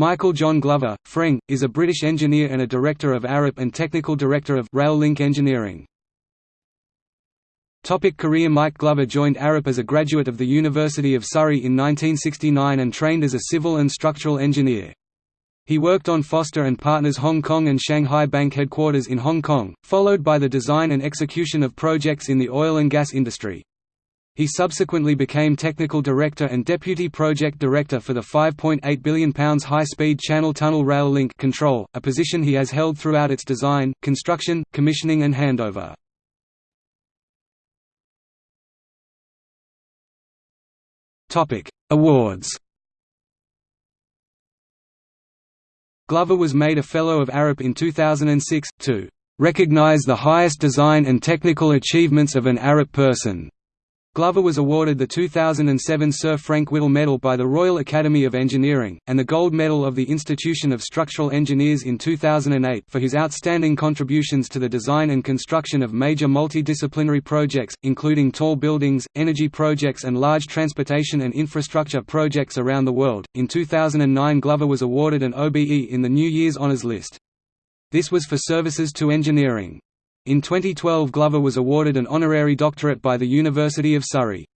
Michael John Glover, Freng, is a British engineer and a director of Arup and technical director of Rail Link Engineering. Topic career Mike Glover joined Arup as a graduate of the University of Surrey in 1969 and trained as a civil and structural engineer. He worked on Foster and Partners Hong Kong and Shanghai Bank headquarters in Hong Kong, followed by the design and execution of projects in the oil and gas industry. He subsequently became Technical Director and Deputy Project Director for the £5.8 billion high-speed Channel Tunnel Rail Link control, a position he has held throughout its design, construction, commissioning and handover. Awards Glover was made a Fellow of Arup in 2006, to "...recognize the highest design and technical achievements of an Arup person." Glover was awarded the 2007 Sir Frank Whittle Medal by the Royal Academy of Engineering, and the Gold Medal of the Institution of Structural Engineers in 2008 for his outstanding contributions to the design and construction of major multidisciplinary projects, including tall buildings, energy projects and large transportation and infrastructure projects around the world. In 2009 Glover was awarded an OBE in the New Year's Honours List. This was for services to engineering. In 2012 Glover was awarded an honorary doctorate by the University of Surrey.